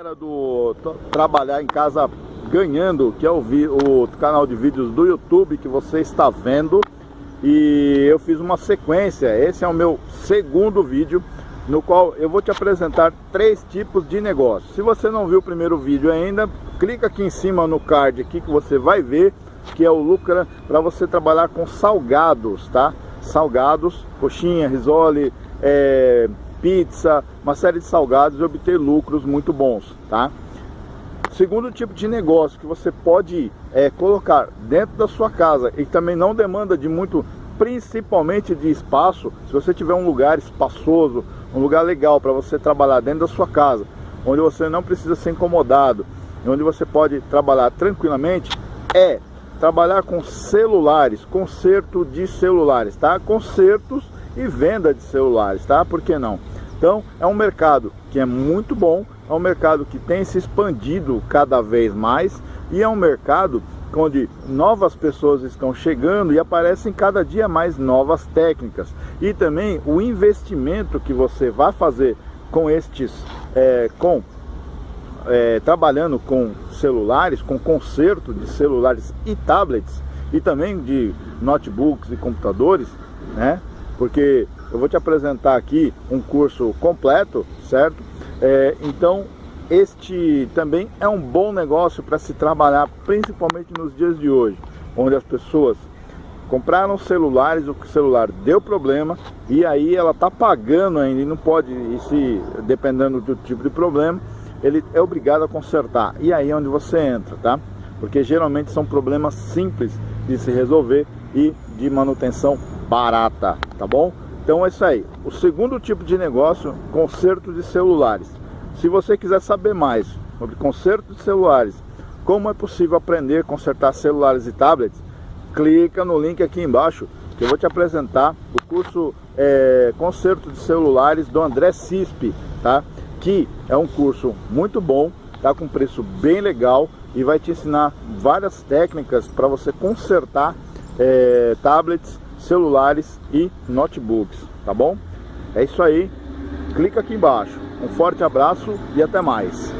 Era do trabalhar em casa ganhando, que é o, o canal de vídeos do YouTube que você está vendo. E eu fiz uma sequência, esse é o meu segundo vídeo, no qual eu vou te apresentar três tipos de negócio. Se você não viu o primeiro vídeo ainda, clica aqui em cima no card aqui que você vai ver, que é o Lucra, para você trabalhar com salgados, tá? Salgados, coxinha, risole, é, pizza, uma série de salgados e obter lucros muito bons, tá? Segundo tipo de negócio que você pode é, colocar dentro da sua casa e também não demanda de muito, principalmente de espaço, se você tiver um lugar espaçoso, um lugar legal para você trabalhar dentro da sua casa, onde você não precisa ser incomodado, onde você pode trabalhar tranquilamente, é trabalhar com celulares, conserto de celulares, tá? Consertos e venda de celulares, tá? Por que não? Então é um mercado que é muito bom, é um mercado que tem se expandido cada vez mais e é um mercado onde novas pessoas estão chegando e aparecem cada dia mais novas técnicas e também o investimento que você vai fazer com estes é, com é, trabalhando com celulares, com conserto de celulares e tablets e também de notebooks e computadores, né? Porque eu vou te apresentar aqui um curso completo, certo? É, então, este também é um bom negócio para se trabalhar, principalmente nos dias de hoje, onde as pessoas compraram celulares, o celular deu problema e aí ela está pagando ainda e não pode, e se dependendo do tipo de problema, ele é obrigado a consertar. E aí é onde você entra, tá? Porque geralmente são problemas simples de se resolver e de manutenção barata, tá bom? Então é isso aí. O segundo tipo de negócio, conserto de celulares. Se você quiser saber mais sobre conserto de celulares, como é possível aprender a consertar celulares e tablets, clica no link aqui embaixo que eu vou te apresentar o curso é, Conserto de Celulares do André Cispe, tá? Que é um curso muito bom, tá com preço bem legal e vai te ensinar várias técnicas para você consertar é, tablets, celulares e notebooks, tá bom? É isso aí, clica aqui embaixo. Um forte abraço e até mais.